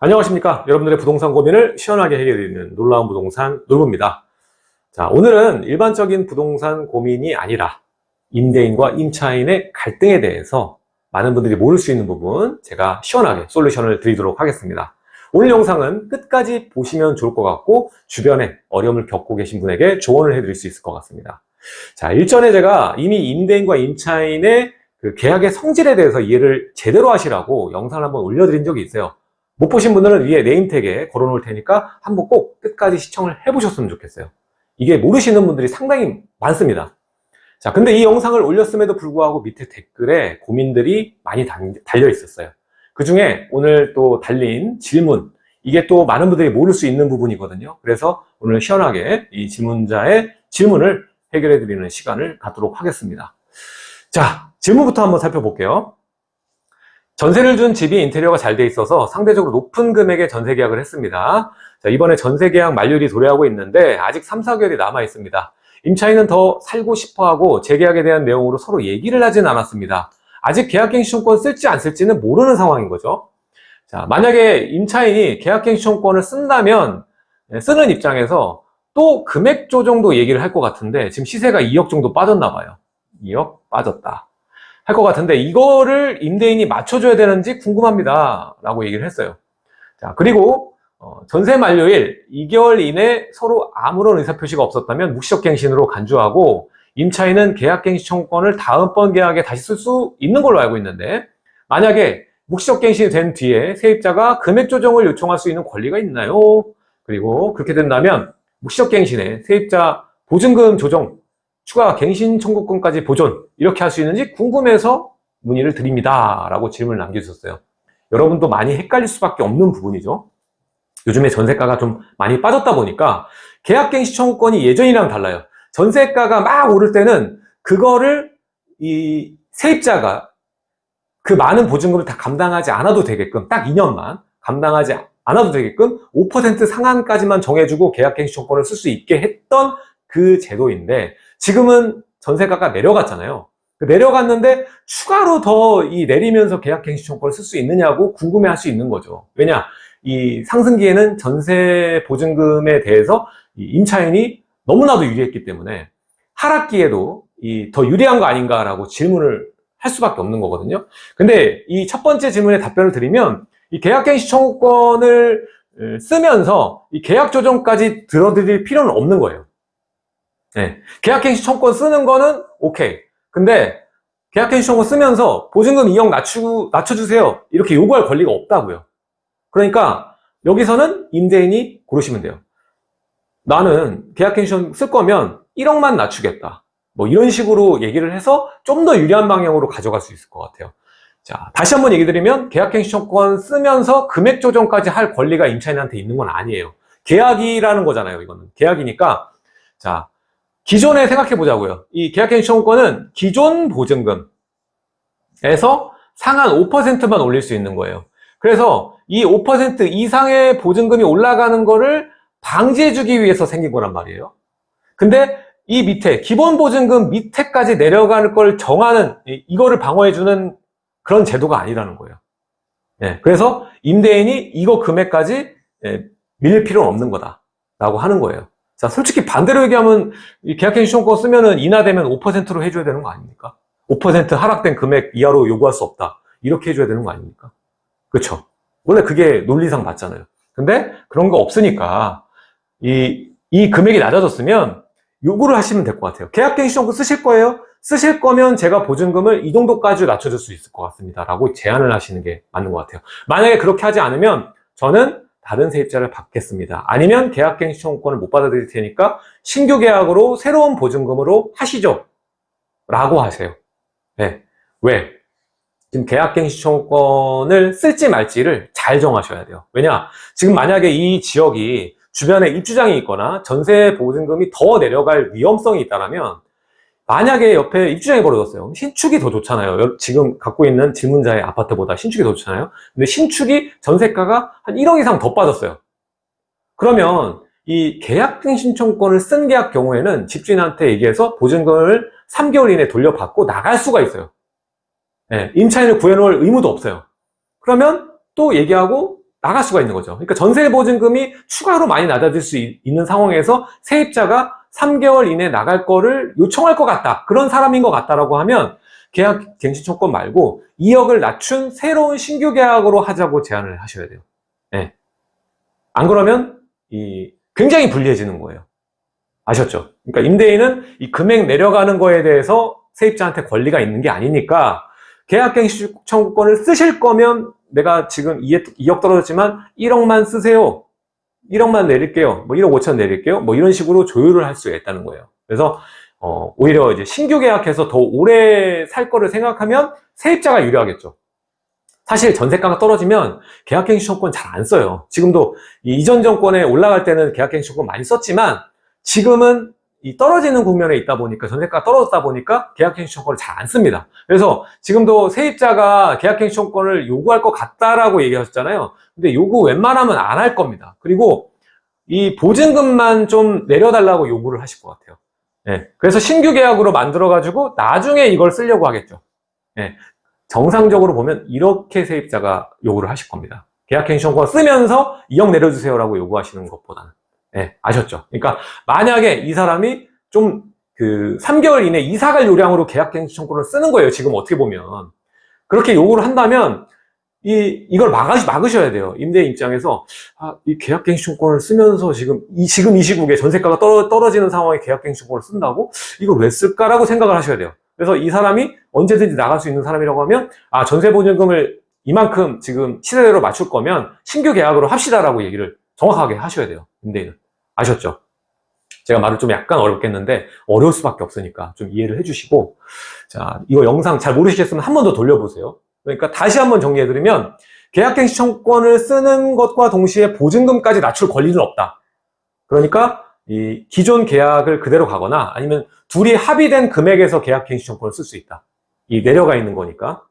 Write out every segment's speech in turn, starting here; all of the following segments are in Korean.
안녕하십니까? 여러분들의 부동산 고민을 시원하게 해결해드리는 놀라운 부동산 놀부입니다. 자 오늘은 일반적인 부동산 고민이 아니라 임대인과 임차인의 갈등에 대해서 많은 분들이 모를 수 있는 부분 제가 시원하게 솔루션을 드리도록 하겠습니다. 오늘 영상은 끝까지 보시면 좋을 것 같고 주변에 어려움을 겪고 계신 분에게 조언을 해드릴 수 있을 것 같습니다. 자 일전에 제가 이미 임대인과 임차인의 그 계약의 성질에 대해서 이해를 제대로 하시라고 영상을 한번 올려드린 적이 있어요 못 보신 분들은 위에 네임택에 걸어 놓을 테니까 한번 꼭 끝까지 시청을 해 보셨으면 좋겠어요. 이게 모르시는 분들이 상당히 많습니다. 자 근데 이 영상을 올렸음에도 불구하고 밑에 댓글에 고민들이 많이 달려 있었어요. 그 중에 오늘 또 달린 질문 이게 또 많은 분들이 모를 수 있는 부분이거든요. 그래서 오늘 시원하게 이 질문자의 질문을 해결해 드리는 시간을 갖도록 하겠습니다. 자 질문부터 한번 살펴볼게요 전세를 준 집이 인테리어가 잘 돼 있어서 상대적으로 높은 금액의 전세 계약을 했습니다. 자, 이번에 전세 계약 만료일이 도래하고 있는데 아직 3, 4개월이 남아 있습니다. 임차인은 더 살고 싶어 하고 재계약에 대한 내용으로 서로 얘기를 하진 않았습니다. 아직 계약갱신청권 쓸지 안 쓸지는 모르는 상황인 거죠. 자, 만약에 임차인이 계약갱신청권을 쓴다면 네, 쓰는 입장에서 또 금액 조정도 얘기를 할 것 같은데 지금 시세가 2억 정도 빠졌나 봐요. 2억 빠졌다. 할 것 같은데 이거를 임대인이 맞춰줘야 되는지 궁금합니다 라고 얘기를 했어요 자 그리고 어, 전세 만료일 2개월 이내 서로 아무런 의사표시가 없었다면 묵시적갱신으로 간주하고 임차인은 계약갱신 청구권을 다음번 계약에 다시 쓸 수 있는 걸로 알고 있는데 만약에 묵시적갱신이 된 뒤에 세입자가 금액 조정을 요청할 수 있는 권리가 있나요? 그리고 그렇게 된다면 묵시적갱신에 세입자 보증금 조정 추가 갱신 청구권까지 보존 이렇게 할 수 있는지 궁금해서 문의를 드립니다. 라고 질문을 남겨주셨어요. 여러분도 많이 헷갈릴 수밖에 없는 부분이죠. 요즘에 전세가가 좀 많이 빠졌다 보니까 계약갱신 청구권이 예전이랑 달라요. 전세가가 막 오를 때는 그거를 이 세입자가 그 많은 보증금을 다 감당하지 않아도 되게끔 딱 2년만 감당하지 않아도 되게끔 5% 상한까지만 정해주고 계약갱신 청구권을 쓸 수 있게 했던 그 제도인데 지금은 전세가가 내려갔잖아요. 그 내려갔는데 추가로 더 이 내리면서 계약갱신청권을 쓸 수 있느냐고 궁금해 할 수 있는 거죠. 왜냐 이 상승기에는 전세 보증금에 대해서 임차인이 너무나도 유리했기 때문에 하락기에도 이 더 유리한 거 아닌가라고 질문을 할 수밖에 없는 거거든요. 근데 이 첫 번째 질문에 답변을 드리면 이 계약갱신 청구권을 쓰면서 이 계약 조정까지 들어드릴 필요는 없는 거예요 네. 계약갱신 청권 쓰는 거는 오케이. 근데 계약갱신 청권 쓰면서 보증금 2억 낮추, 낮춰주세요. 이렇게 요구할 권리가 없다고요. 그러니까 여기서는 임대인이 고르시면 돼요. 나는 계약갱신 쓸 거면 1억만 낮추겠다. 뭐 이런 식으로 얘기를 해서 좀 더 유리한 방향으로 가져갈 수 있을 것 같아요. 자, 다시 한번 얘기 드리면 계약갱신청권 쓰면서 금액 조정까지 할 권리가 임차인한테 있는 건 아니에요. 계약이라는 거잖아요, 이거는. 계약이니까 자, 기존에 생각해 보자고요. 이 계약갱신 청구권은 기존 보증금에서 상한 5%만 올릴 수 있는 거예요. 그래서 이 5% 이상의 보증금이 올라가는 거를 방지해 주기 위해서 생긴 거란 말이에요. 근데 이 밑에 기본 보증금 밑에까지 내려가는 걸 정하는 이거를 방어해 주는 그런 제도가 아니라는 거예요. 예, 그래서 임대인이 이거 금액까지 예, 밀릴 필요는 없는 거다 라고 하는 거예요. 자, 솔직히 반대로 얘기하면 계약갱신 신청권 쓰면은 인하되면 5%로 해줘야 되는 거 아닙니까? 5% 하락된 금액 이하로 요구할 수 없다. 이렇게 해줘야 되는 거 아닙니까? 그렇죠? 원래 그게 논리상 맞잖아요. 근데 그런 거 없으니까 이, 이 금액이 낮아졌으면 요구를 하시면 될 것 같아요. 계약갱신 신청권 쓰실 거예요? 쓰실 거면 제가 보증금을 이 정도까지 낮춰줄 수 있을 것 같습니다. 라고 제안을 하시는 게 맞는 것 같아요. 만약에 그렇게 하지 않으면 저는 다른 세입자를 받겠습니다. 아니면 계약갱신 청구권을 못 받아들일 테니까 신규 계약으로 새로운 보증금으로 하시죠. 라고 하세요. 네. 왜? 지금 계약갱신 청구권을 쓸지 말지를 잘 정하셔야 돼요. 왜냐? 지금 만약에 이 지역이 주변에 입주장이 있거나 전세 보증금이 더 내려갈 위험성이 있다면 만약에 옆에 입주장이 벌어졌어요. 신축이 더 좋잖아요. 지금 갖고 있는 질문자의 아파트보다 신축이 더 좋잖아요. 근데 신축이 전세가가 한 1억 이상 더 빠졌어요. 그러면 이 계약갱 신청권을 쓴 계약 경우에는 집주인한테 얘기해서 보증금을 3개월 이내에 돌려받고 나갈 수가 있어요. 네, 임차인을 구해놓을 의무도 없어요. 그러면 또 얘기하고 나갈 수가 있는 거죠. 그러니까 전세 보증금이 추가로 많이 낮아질 수 있- 있는 상황에서 세입자가 3개월 이내 나갈 거를 요청할 것 같다. 그런 사람인 것 같다라고 하면 계약 갱신 청권 말고 2억을 낮춘 새로운 신규 계약으로 하자고 제안을 하셔야 돼요. 예. 안 그러면 이 굉장히 불리해지는 거예요. 아셨죠? 그러니까 임대인은 이 금액 내려가는 거에 대해서 세입자한테 권리가 있는 게 아니니까 계약갱신 청구권을 쓰실 거면 내가 지금 2억 떨어졌지만 1억만 쓰세요. 1억만 내릴게요. 뭐 1억 5천 내릴게요. 뭐 이런 식으로 조율을 할 수가 있다는 거예요. 그래서 어, 오히려 이제 신규 계약해서 더 오래 살 거를 생각하면 세입자가 유리하겠죠. 사실 전세가가 떨어지면 계약갱신 청구권 잘 안 써요. 지금도 이 이전 정권에 올라갈 때는 계약갱신 청구권 많이 썼지만 지금은 이 떨어지는 국면에 있다 보니까 전세가가 떨어졌다 보니까 계약갱신 청구권을 잘 안 씁니다. 그래서 지금도 세입자가 계약갱신 청구권을 요구할 것 같다라고 얘기하셨잖아요. 근데 요구 웬만하면 안 할 겁니다. 그리고 이 보증금만 좀 내려달라고 요구를 하실 것 같아요. 예, 그래서 신규 계약으로 만들어 가지고 나중에 이걸 쓰려고 하겠죠. 예, 정상적으로 보면 이렇게 세입자가 요구를 하실 겁니다. 계약갱신권 쓰면서 2억 내려주세요라고 요구하시는 것보다는. 예, 아셨죠? 그러니까 만약에 이 사람이 좀 그 3개월 이내 이사 갈 요량으로 계약갱신권을 쓰는 거예요. 지금 어떻게 보면. 그렇게 요구를 한다면 이, 이걸 막으, 막으셔야 돼요. 임대인 입장에서, 아, 이 계약갱신권을 쓰면서 지금, 이, 지금 이 시국에 전세가가 떨어, 떨어 지는 상황에 계약갱신권을 쓴다고? 이걸 왜 쓸까라고 생각을 하셔야 돼요. 그래서 이 사람이 언제든지 나갈 수 있는 사람이라고 하면, 아, 전세 보증금을 이만큼 지금 시세대로 맞출 거면 신규 계약으로 합시다라고 얘기를 정확하게 하셔야 돼요. 임대인은. 아셨죠? 제가 말을 좀 약간 어렵겠는데, 어려울 수밖에 없으니까 좀 이해를 해주시고, 자, 이거 영상 잘 모르시겠으면 한 번 더 돌려보세요. 그러니까 다시 한 번 정리해드리면 계약갱신 청권을 쓰는 것과 동시에 보증금까지 낮출 권리는 없다. 그러니까 이 기존 계약을 그대로 가거나 아니면 둘이 합의된 금액에서 계약갱신 청권을 쓸 수 있다. 이 내려가 있는 거니까.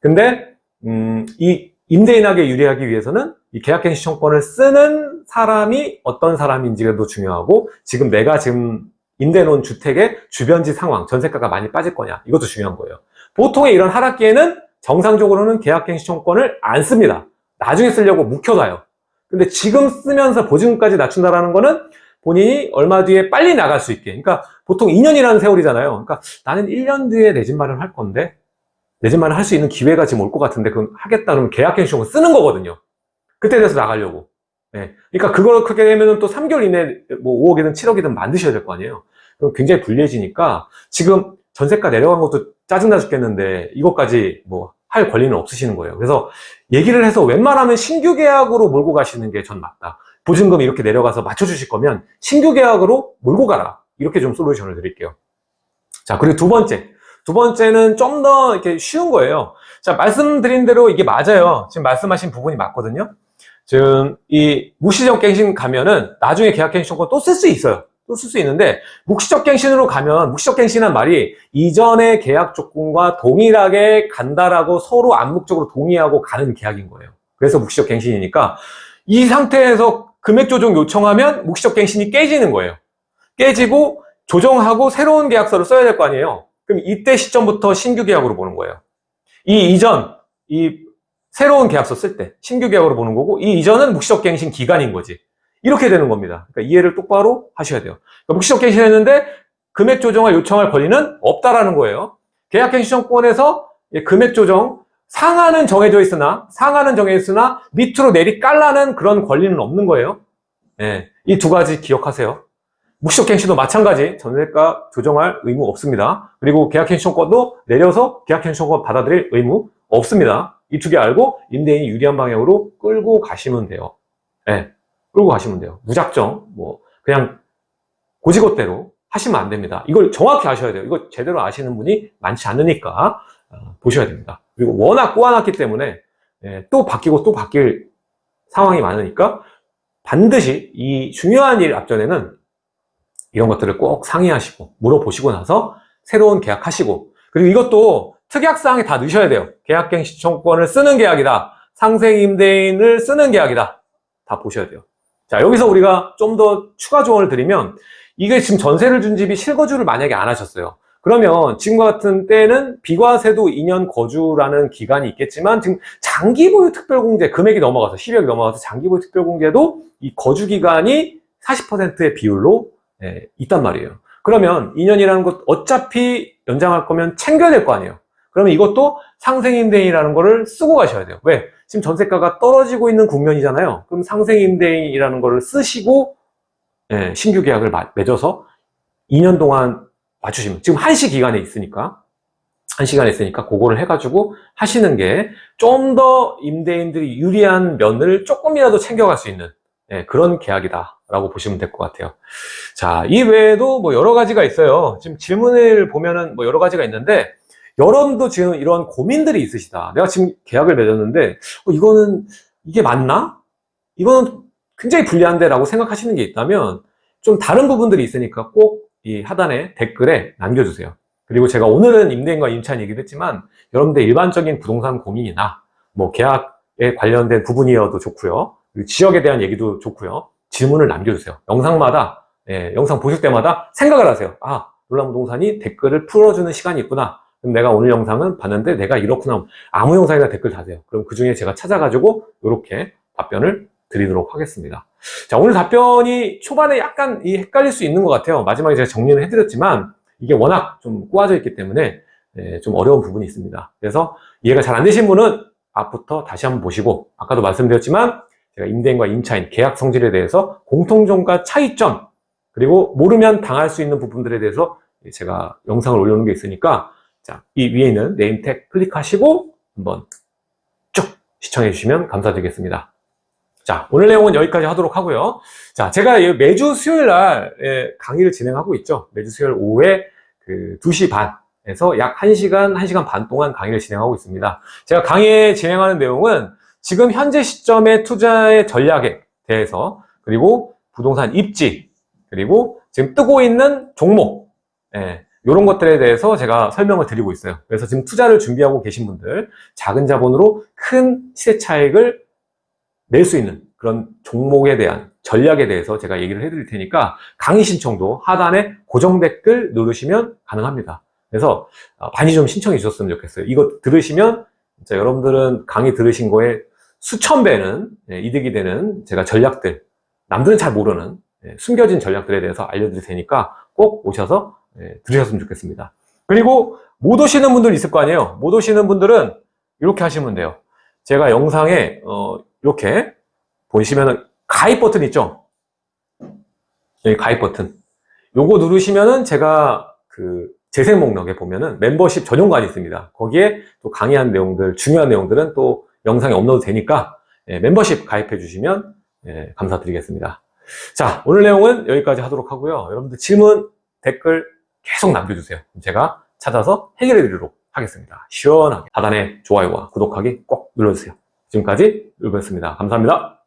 근데 음, 이 임대인에게 유리하기 위해서는 이 계약갱신 청권을 쓰는 사람이 어떤 사람인지가 더 중요하고 지금 내가 지금 임대 놓은 주택의 주변지 상황, 전세가가 많이 빠질 거냐 이것도 중요한 거예요. 보통의 이런 하락기에는 정상적으로는 계약갱신청권을 안 씁니다. 나중에 쓰려고 묵혀놔요. 근데 지금 쓰면서 보증금까지 낮춘다라는 거는 본인이 얼마 뒤에 빨리 나갈 수 있게. 그러니까 보통 2년이라는 세월이잖아요. 그러니까 나는 1년 뒤에 내 집 마련을 할 건데 내집 마련을 할수 있는 기회가 지금 올 것 같은데 그럼 하겠다 그러면 계약갱신청권 쓰는 거거든요. 그때 돼서 나가려고. 네. 그러니까 그걸 크게 되면 또 3개월 이내에 뭐 5억이든 7억이든 만드셔야 될 거 아니에요. 그럼 굉장히 불리해지니까 지금 전세가 내려간 것도 짜증나 죽겠는데 이것까지 뭐 할 권리는 없으시는 거예요. 그래서 얘기를 해서 웬만하면 신규 계약으로 몰고 가시는 게 전 맞다. 보증금이 이렇게 내려가서 맞춰주실 거면 신규 계약으로 몰고 가라. 이렇게 좀 솔루션을 드릴게요. 자, 그리고 두 번째. 두 번째는 좀 더 이렇게 쉬운 거예요. 자, 말씀드린 대로 이게 맞아요. 지금 말씀하신 부분이 맞거든요. 지금 이 무시적 갱신 가면은 나중에 계약 갱신 청구 또쓸 수 있어요. 또 쓸 수 있는데 묵시적 갱신으로 가면 묵시적 갱신한 말이 이전의 계약 조건과 동일하게 간다라고 서로 암묵적으로 동의하고 가는 계약인 거예요. 그래서 묵시적 갱신이니까 이 상태에서 금액 조정 요청하면 묵시적 갱신이 깨지는 거예요. 깨지고 조정하고 새로운 계약서를 써야 될 거 아니에요. 그럼 이때 시점부터 신규 계약으로 보는 거예요. 이 이전 이 새로운 계약서 쓸 때 신규 계약으로 보는 거고 이 이전은 묵시적 갱신 기간인 거지. 이렇게 되는 겁니다. 그러니까 이해를 똑바로 하셔야 돼요. 그러니까 묵시적 갱신 했는데 금액 조정을 요청할 권리는 없다라는 거예요. 계약갱신청권에서 금액 조정 상한은 정해져 있으나 상한은 정해져 있으나 밑으로 내리 깔라는 그런 권리는 없는 거예요. 네, 이 두 가지 기억하세요. 묵시적 갱신도 마찬가지 전세가 조정할 의무 없습니다. 그리고 계약 갱신청권도 내려서 계약 갱신청권 받아들일 의무 없습니다. 이 두 개 알고 임대인이 유리한 방향으로 끌고 가시면 돼요. 네, 끌고 가시면 돼요. 무작정 뭐 그냥 고지것대로 하시면 안 됩니다. 이걸 정확히 아셔야 돼요. 이거 제대로 아시는 분이 많지 않으니까 어, 보셔야 됩니다. 그리고 워낙 꼬아놨기 때문에 예, 또 바뀌고 또 바뀔 상황이 많으니까 반드시 이 중요한 일 앞전에는 이런 것들을 꼭 상의하시고 물어보시고 나서 새로운 계약하시고 그리고 이것도 특약사항에 다 넣으셔야 돼요. 계약갱신청권을 쓰는 계약이다. 상생임대인을 쓰는 계약이다. 다 보셔야 돼요. 자 여기서 우리가 좀 더 추가 조언을 드리면 이게 지금 전세를 준 집이 실거주를 만약에 안 하셨어요. 그러면 지금과 같은 때는 비과세도 2년 거주라는 기간이 있겠지만 지금 장기 보유 특별공제 금액이 넘어가서 10억이 넘어가서 장기 보유 특별공제도 이 거주 기간이 40%의 비율로 예, 있단 말이에요. 그러면 2년이라는 것 어차피 연장할 거면 챙겨야 될 거 아니에요. 그러면 이것도 상생임대인이라는 거를 쓰고 가셔야 돼요. 왜? 지금 전세가가 떨어지고 있는 국면이잖아요. 그럼 상생임대인이라는 거를 쓰시고 예, 신규 계약을 마- 맺어서 2년 동안 맞추시면 지금 한시 기간에 있으니까 한 시간에 있으니까 그거를 해가지고 하시는 게 좀 더 임대인들이 유리한 면을 조금이라도 챙겨갈 수 있는 예, 그런 계약이다라고 보시면 될 것 같아요. 자, 이 외에도 뭐 여러 가지가 있어요. 지금 질문을 보면은 뭐 여러 가지가 있는데 여러분도 지금 이런 고민들이 있으시다. 내가 지금 계약을 맺었는데 어, 이거는 이게 맞나? 이거는 굉장히 불리한데 라고 생각하시는 게 있다면 좀 다른 부분들이 있으니까 꼭 이 하단에 댓글에 남겨주세요. 그리고 제가 오늘은 임대인과 임차인 얘기를 했지만 여러분들 일반적인 부동산 고민이나 뭐 계약에 관련된 부분이어도 좋고요. 그리고 지역에 대한 얘기도 좋고요. 질문을 남겨주세요. 영상마다 예, 영상 보실 때마다 생각을 하세요. 아 놀란 부동산이 댓글을 풀어주는 시간이 있구나. 그럼 내가 오늘 영상은 봤는데 내가 이렇구나. 아무 영상이나 댓글 다세요. 그럼 그 중에 제가 찾아가지고 이렇게 답변을 드리도록 하겠습니다. 자, 오늘 답변이 초반에 약간 이 헷갈릴 수 있는 것 같아요. 마지막에 제가 정리를 해드렸지만 이게 워낙 좀 꼬아져 있기 때문에 예, 좀 어려운 부분이 있습니다. 그래서 이해가 잘 안 되신 분은 앞부터 다시 한번 보시고 아까도 말씀드렸지만 제가 임대인과 임차인 계약 성질에 대해서 공통점과 차이점 그리고 모르면 당할 수 있는 부분들에 대해서 제가 영상을 올려놓은 게 있으니까 자, 이 위에 있는 네임 택 클릭하시고 한번 쭉 시청해 주시면 감사드리겠습니다. 자, 오늘 내용은 여기까지 하도록 하고요. 자, 제가 이 매주 수요일 날 예, 강의를 진행하고 있죠. 매주 수요일 오후에 그 2시 반에서 약 1시간, 1시간 반 동안 강의를 진행하고 있습니다. 제가 강의 진행하는 내용은 지금 현재 시점의 투자의 전략에 대해서 그리고 부동산 입지 그리고 지금 뜨고 있는 종목 예, 이런 것들에 대해서 제가 설명을 드리고 있어요. 그래서 지금 투자를 준비하고 계신 분들 작은 자본으로 큰 시세 차익을 낼 수 있는 그런 종목에 대한 전략에 대해서 제가 얘기를 해드릴 테니까 강의 신청도 하단에 고정 댓글 누르시면 가능합니다. 그래서 어, 많이 좀 신청해 주셨으면 좋겠어요. 이거 들으시면 진짜 여러분들은 강의 들으신 거에 수천 배는 예, 이득이 되는 제가 전략들 남들은 잘 모르는 예, 숨겨진 전략들에 대해서 알려드릴 테니까 꼭 오셔서 예, 들으셨으면 좋겠습니다. 그리고 못 오시는 분들 있을 거 아니에요. 못 오시는 분들은 이렇게 하시면 돼요. 제가 영상에 어, 이렇게 보시면은 가입 버튼 있죠? 여기 가입 버튼. 요거 누르시면은 제가 그 재생 목록에 보면은 멤버십 전용관이 있습니다. 거기에 또 강의한 내용들, 중요한 내용들은 또 영상에 업로드 되니까 예, 멤버십 가입해 주시면 예, 감사드리겠습니다. 자, 오늘 내용은 여기까지 하도록 하고요. 여러분들 질문, 댓글 계속 남겨주세요. 제가 찾아서 해결해 드리도록 하겠습니다. 시원하게 하단에 좋아요와 구독하기 꼭 눌러주세요. 지금까지 울버였습니다. 감사합니다.